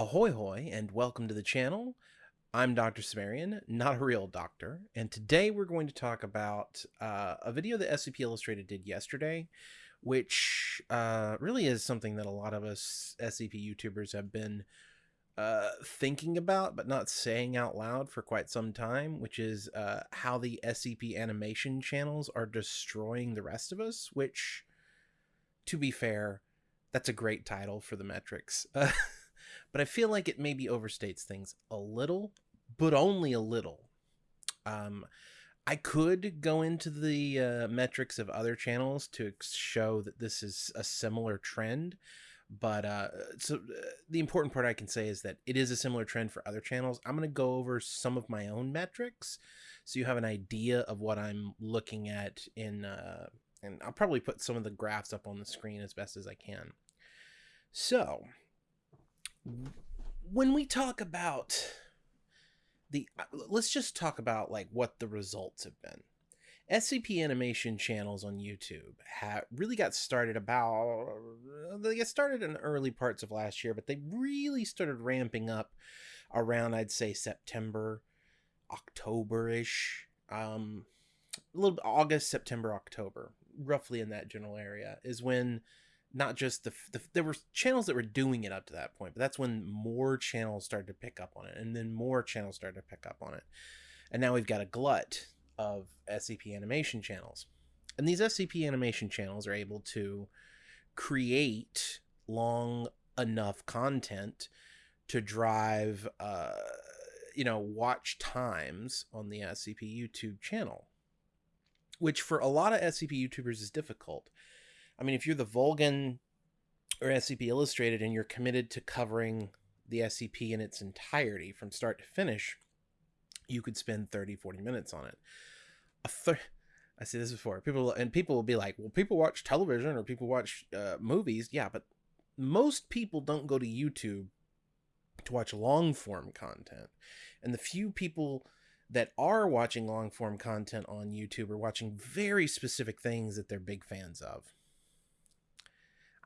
Ahoy hoy and welcome to the channel. I'm Dr. Cimmerian, not a real doctor, and today we're going to talk about uh, a video that SCP Illustrated did yesterday, which uh, really is something that a lot of us SCP YouTubers have been uh, thinking about but not saying out loud for quite some time, which is uh, how the SCP animation channels are destroying the rest of us, which, to be fair, that's a great title for the metrics. but I feel like it maybe overstates things a little, but only a little. Um, I could go into the uh, metrics of other channels to show that this is a similar trend, but uh, so uh, the important part I can say is that it is a similar trend for other channels. I'm going to go over some of my own metrics so you have an idea of what I'm looking at in, uh, and I'll probably put some of the graphs up on the screen as best as I can. So, when we talk about the uh, let's just talk about like what the results have been. Scp animation channels on youtube have really got started about they got started in early parts of last year but they really started ramping up around i'd say september october-ish um a little august september october roughly in that general area is when not just the, the, there were channels that were doing it up to that point but that's when more channels started to pick up on it and then more channels started to pick up on it. And now we've got a glut of scp animation channels. And these scp animation channels are able to create long enough content to drive uh you know watch times on the scp youtube channel which for a lot of scp youtubers is difficult I mean, if you're the Volgun or SCP Illustrated and you're committed to covering the SCP in its entirety from start to finish, you could spend 30, 40 minutes on it. A. I see this before. People and people will be like, "Well, people watch television or people watch uh, movies." Yeah, but most people don't go to YouTube to watch long form content, and the few people that are watching long form content on YouTube are watching very specific things that they're big fans of.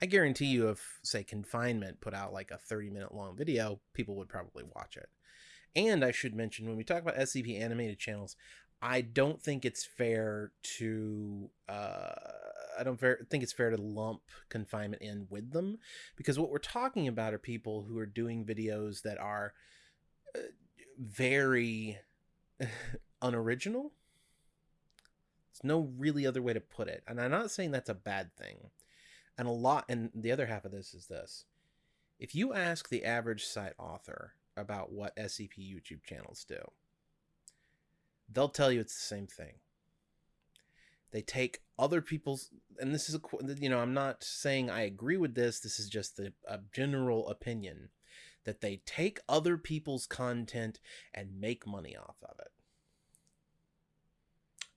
I guarantee you, if say confinement put out like a 30 minute long video, people would probably watch it. And I should mention when we talk about SCP animated channels, I don't think it's fair to uh, I don't think it's fair to lump confinement in with them because what we're talking about are people who are doing videos that are uh, very unoriginal. There's no really other way to put it, and I'm not saying that's a bad thing. And a lot, and the other half of this is this. If you ask the average site author about what SCP YouTube channels do, they'll tell you it's the same thing. They take other people's, and this is a, you know, I'm not saying I agree with this. This is just the, a general opinion that they take other people's content and make money off of it.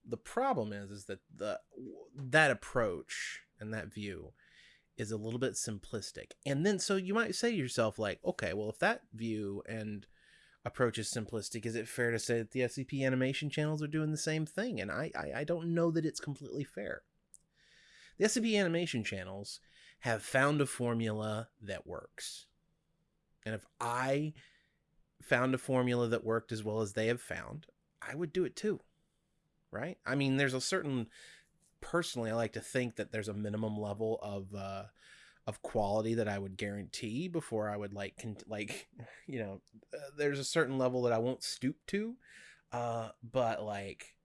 The problem is, is that the that approach and that view is a little bit simplistic. And then so you might say to yourself like, okay, well if that view and approach is simplistic, is it fair to say that the SCP animation channels are doing the same thing? And I I, I don't know that it's completely fair. The SCP animation channels have found a formula that works. And if I found a formula that worked as well as they have found, I would do it too. Right? I mean, there's a certain personally, I like to think that there's a minimum level of uh, of quality that I would guarantee before I would like con- like you know uh, there's a certain level that I won't stoop to uh but like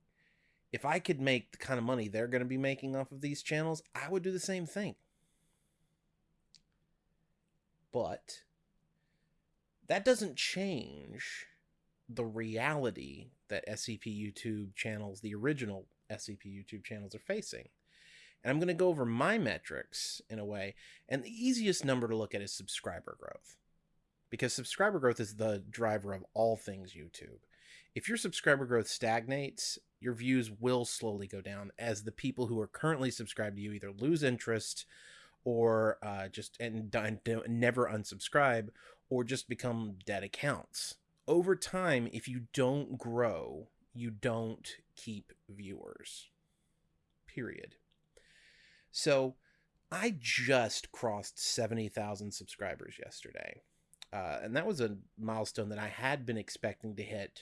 if I could make the kind of money they're going to be making off of these channels I would do the same thing. But that doesn't change the reality that SCP YouTube channels the original SCP YouTube channels are facing. And I'm going to go over my metrics in a way. And the easiest number to look at is subscriber growth. Because subscriber growth is the driver of all things YouTube. If your subscriber growth stagnates, your views will slowly go down as the people who are currently subscribed to you either lose interest or uh, just and, and never unsubscribe or just become dead accounts. Over time, if you don't grow, you don't keep viewers. Period. So I just crossed 70,000 subscribers yesterday. Uh, and that was a milestone that I had been expecting to hit.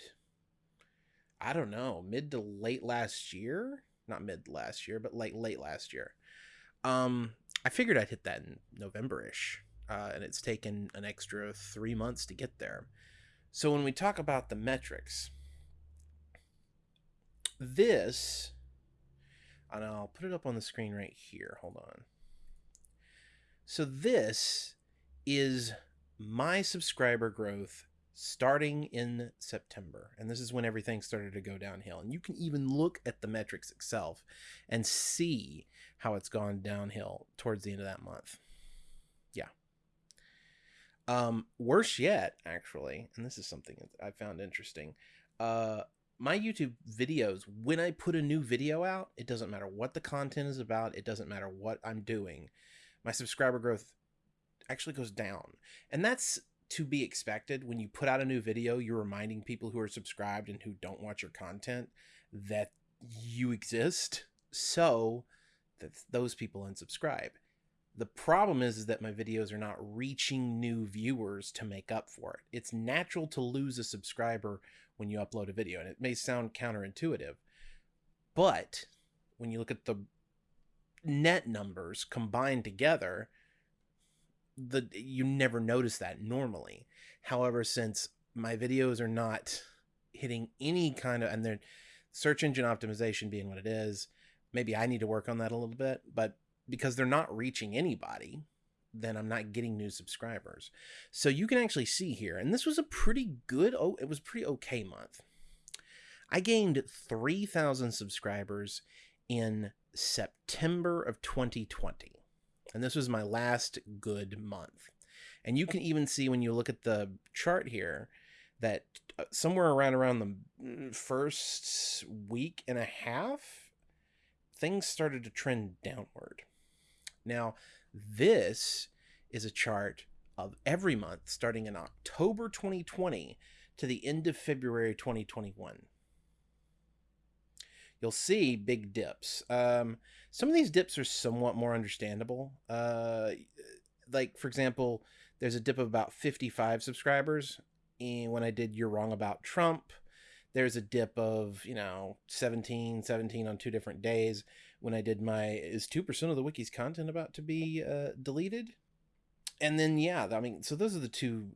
I don't know, mid to late last year. Not mid last year, but like late last year. Um, I figured I'd hit that in November-ish, uh, and it's taken an extra three months to get there. So when we talk about the metrics, this, and I'll put it up on the screen right here. Hold on. So this is my subscriber growth starting in September. And this is when everything started to go downhill. And you can even look at the metrics itself and see how it's gone downhill towards the end of that month. Yeah. Um, worse yet, actually, and this is something that I found interesting. Uh, my YouTube videos, when I put a new video out, it doesn't matter what the content is about, it doesn't matter what I'm doing. My subscriber growth actually goes down. And that's to be expected when you put out a new video you're reminding people who are subscribed and who don't watch your content that you exist so that those people unsubscribe the problem is, is that my videos are not reaching new viewers to make up for it it's natural to lose a subscriber when you upload a video and it may sound counterintuitive but when you look at the net numbers combined together the you never notice that normally. However, since my videos are not hitting any kind of and they're search engine optimization being what it is, maybe I need to work on that a little bit, but because they're not reaching anybody, then I'm not getting new subscribers. So you can actually see here, and this was a pretty good, oh, it was pretty okay month. I gained 3,000 subscribers in September of 2020. And this was my last good month. And you can even see when you look at the chart here that uh, somewhere around around the mm, first week and a half, things started to trend downward. Now, this is a chart of every month starting in October 2020 to the end of February 2021 you'll see big dips. Um, some of these dips are somewhat more understandable. Uh, like for example, there's a dip of about 55 subscribers, and when I did "You're Wrong About Trump," there's a dip of you know 17, 17 on two different days. When I did my "Is two percent of the wiki's content about to be uh, deleted?" and then yeah, I mean, so those are the two.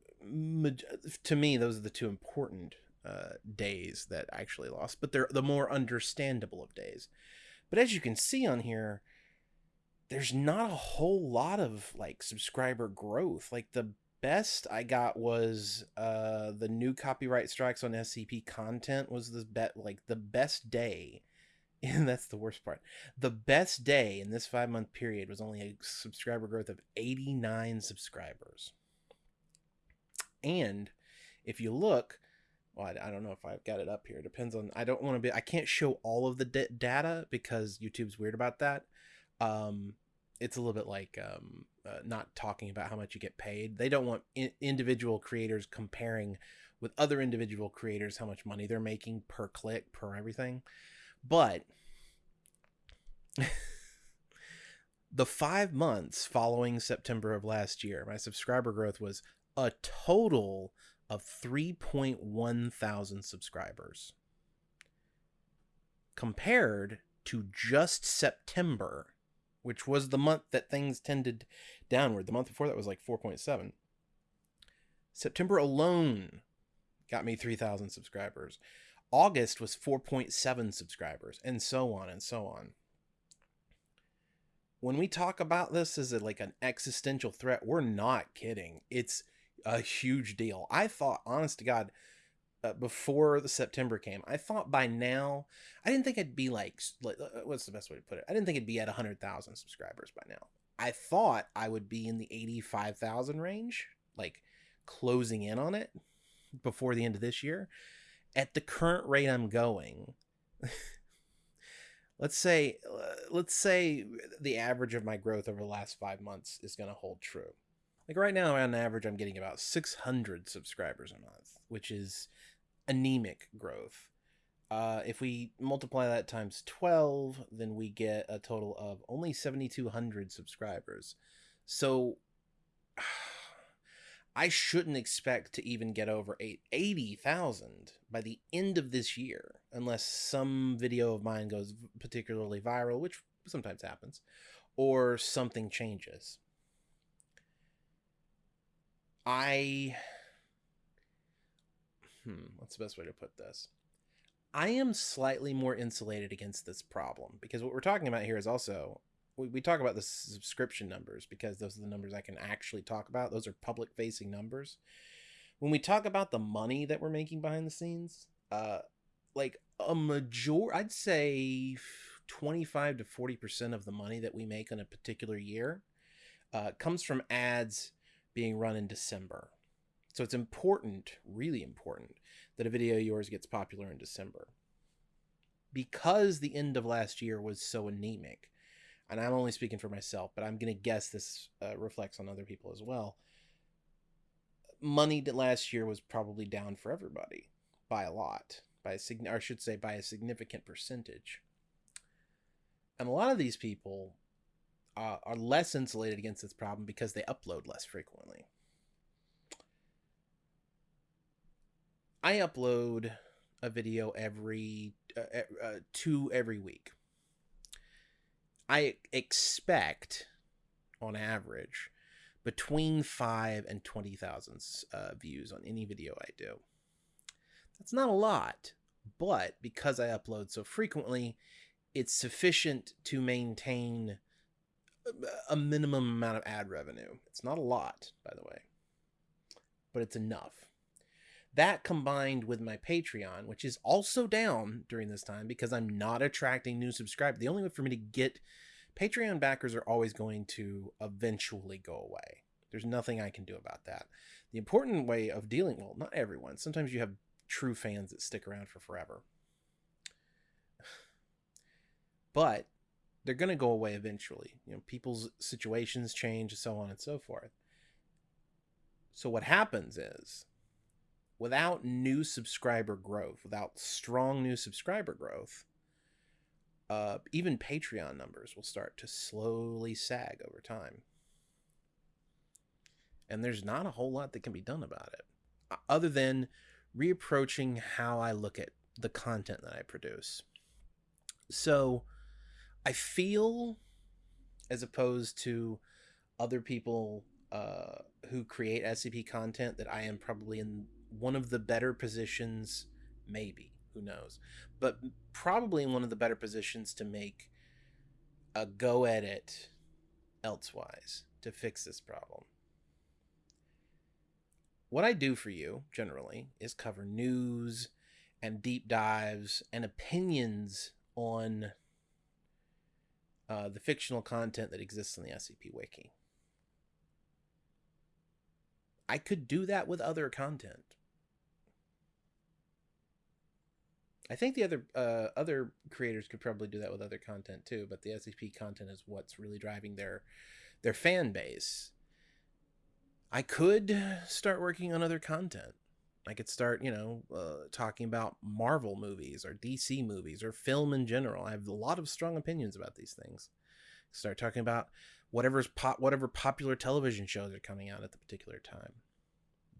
To me, those are the two important uh, days that actually lost, but they're the more understandable of days. But as you can see on here, there's not a whole lot of like subscriber growth. Like the best I got was uh the new copyright strikes on SCP content was the bet like the best day. And that's the worst part. The best day in this five month period was only a subscriber growth of 89 subscribers. And if you look, well, I, I, don't know if I've got it up here. It depends on. I don't want to be. I can't show all of the d- data because YouTube's weird about that. Um, it's a little bit like um, uh, not talking about how much you get paid. They don't want in- individual creators comparing with other individual creators how much money they're making per click per everything. But the five months following September of last year, my subscriber growth was a total of 3.1 thousand subscribers compared to just September, which was the month that things tended downward. The month before that was like 4.7. September alone got me 3,000 subscribers. August was 4.7 subscribers, and so on and so on. When we talk about this as a, like an existential threat, we're not kidding. It's a huge deal. I thought, honest to God, uh, before the September came, I thought by now, I didn't think I'd be like, like uh, what's the best way to put it? I didn't think it'd be at 100,000 subscribers by now. I thought I would be in the 85,000 range, like closing in on it before the end of this year. At the current rate I'm going, let's say uh, let's say the average of my growth over the last 5 months is going to hold true like right now, on average, I'm getting about 600 subscribers a month, which is anemic growth. Uh, if we multiply that times 12, then we get a total of only 7,200 subscribers. So I shouldn't expect to even get over 80,000 by the end of this year, unless some video of mine goes particularly viral, which sometimes happens, or something changes. I. Hmm, what's the best way to put this? I am slightly more insulated against this problem because what we're talking about here is also we, we talk about the subscription numbers because those are the numbers I can actually talk about. Those are public facing numbers. When we talk about the money that we're making behind the scenes, uh, like a major, I'd say 25 to 40% of the money that we make in a particular year uh, comes from ads being run in December. So it's important, really important, that a video of yours gets popular in December. Because the end of last year was so anemic, and I'm only speaking for myself, but I'm going to guess this uh, reflects on other people as well. Money that last year was probably down for everybody by a lot, by a sig- or I should say by a significant percentage. And a lot of these people uh, are less insulated against this problem because they upload less frequently. I upload a video every uh, uh, two every week. I expect, on average, between five and twenty thousand uh, views on any video I do. That's not a lot, but because I upload so frequently, it's sufficient to maintain a minimum amount of ad revenue. It's not a lot, by the way, but it's enough. That combined with my Patreon, which is also down during this time because I'm not attracting new subscribers. The only way for me to get Patreon backers are always going to eventually go away. There's nothing I can do about that. The important way of dealing, well, not everyone. Sometimes you have true fans that stick around for forever. But they're going to go away eventually. You know, people's situations change, so on and so forth. So what happens is without new subscriber growth, without strong new subscriber growth, uh, even Patreon numbers will start to slowly sag over time. And there's not a whole lot that can be done about it, other than reapproaching how I look at the content that I produce. So I feel, as opposed to other people uh, who create SCP content, that I am probably in one of the better positions, maybe, who knows, but probably in one of the better positions to make a go at it elsewise to fix this problem. What I do for you generally is cover news and deep dives and opinions on uh, the fictional content that exists on the SCP Wiki. I could do that with other content. I think the other uh, other creators could probably do that with other content too, but the SCP content is what's really driving their their fan base. I could start working on other content. I could start, you know, uh, talking about Marvel movies or DC movies or film in general. I have a lot of strong opinions about these things. Start talking about whatever's pop, whatever popular television shows are coming out at the particular time.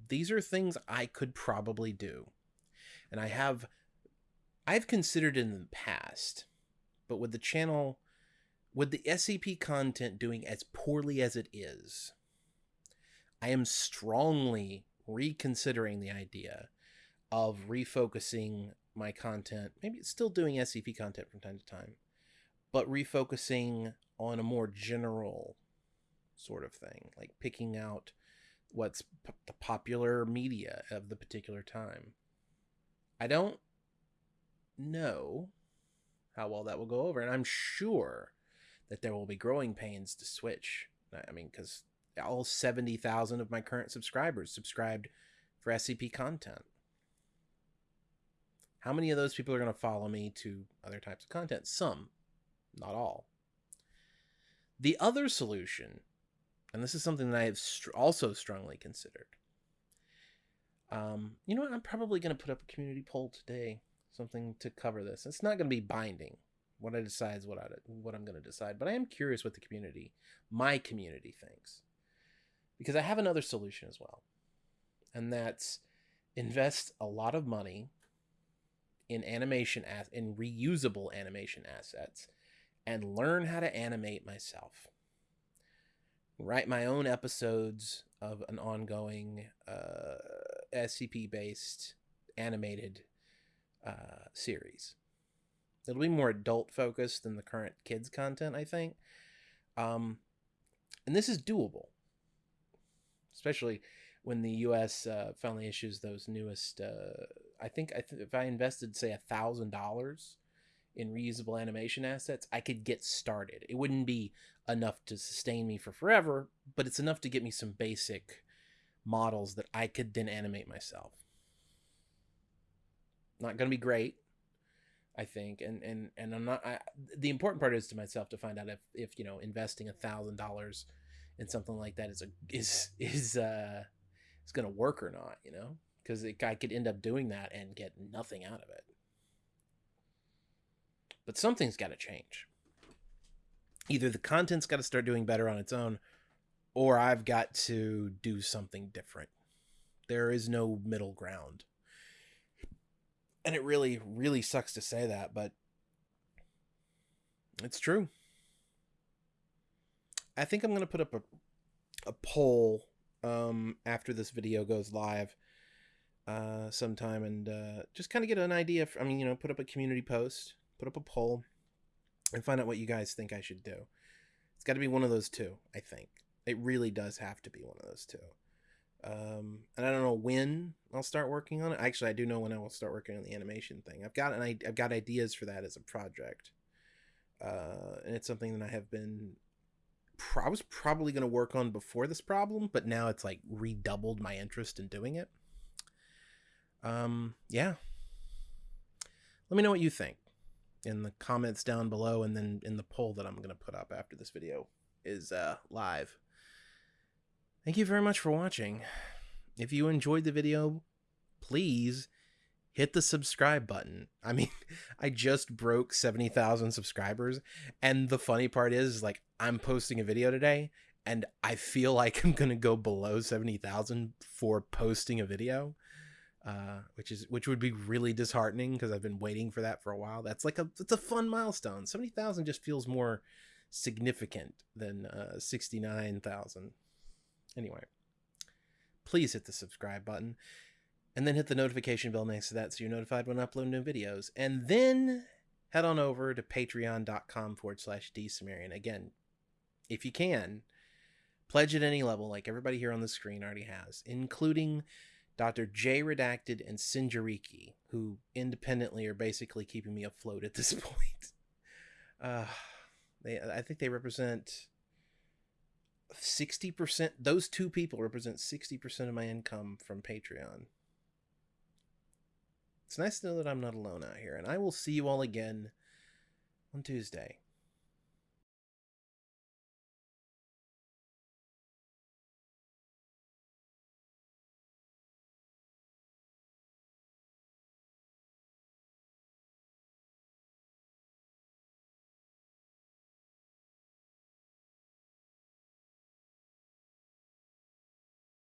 These are things I could probably do, and I have I've considered in the past, but with the channel, with the SCP content doing as poorly as it is, I am strongly reconsidering the idea of refocusing my content. Maybe it's still doing SCP content from time to time, but refocusing on a more general sort of thing, like picking out what's p- the popular media of the particular time. I don't know how well that will go over, and I'm sure that there will be growing pains to switch. I mean, because all 70,000 of my current subscribers subscribed for SCP content. How many of those people are going to follow me to other types of content? Some, not all. The other solution, and this is something that I have also strongly considered. Um, you know what? I'm probably going to put up a community poll today, something to cover this. It's not going to be binding. What I decide is what I what I'm going to decide, but I am curious what the community, my community, thinks because I have another solution as well. and that's invest a lot of money in animation as in reusable animation assets and learn how to animate myself write my own episodes of an ongoing uh, scp based animated uh, series it'll be more adult focused than the current kids content i think um, and this is doable especially when the U.S. Uh, finally issues those newest. Uh, I think I th- if I invested say a thousand dollars in reusable animation assets, I could get started. It wouldn't be enough to sustain me for forever, but it's enough to get me some basic models that I could then animate myself. Not going to be great, I think, and and and I'm not. I, the important part is to myself to find out if if you know investing a thousand dollars in something like that is a is is uh is going to work or not, you know? Because I could end up doing that and get nothing out of it. But something's got to change. Either the content's got to start doing better on its own, or I've got to do something different. There is no middle ground. And it really, really sucks to say that, but it's true. I think I'm going to put up a, a poll um, after this video goes live uh, sometime and uh, just kind of get an idea. For, I mean, you know, put up a community post, put up a poll, and find out what you guys think I should do. It's got to be one of those two, I think. It really does have to be one of those two. Um, and I don't know when I'll start working on it. Actually, I do know when I will start working on the animation thing. I've got an I've got ideas for that as a project, uh, and it's something that I have been I was probably going to work on before this problem, but now it's like redoubled my interest in doing it. Um, yeah. Let me know what you think in the comments down below and then in the poll that I'm going to put up after this video is uh, live. Thank you very much for watching. If you enjoyed the video, please hit the subscribe button. I mean, I just broke 70,000 subscribers. And the funny part is, like, I'm posting a video today and I feel like I'm going to go below 70,000 for posting a video. Uh, which is which would be really disheartening because I've been waiting for that for a while. That's like a it's a fun milestone. Seventy thousand just feels more significant than uh, sixty nine thousand. Anyway, please hit the subscribe button and then hit the notification bell next to that so you're notified when I upload new videos. And then head on over to patreon.com forward slash dsumerian. Again, if you can, pledge at any level, like everybody here on the screen already has, including Dr. J Redacted and Sinjariki, who independently are basically keeping me afloat at this point. Uh, they, I think they represent 60%. Those two people represent 60% of my income from Patreon. It's nice to know that I'm not alone out here, and I will see you all again on Tuesday.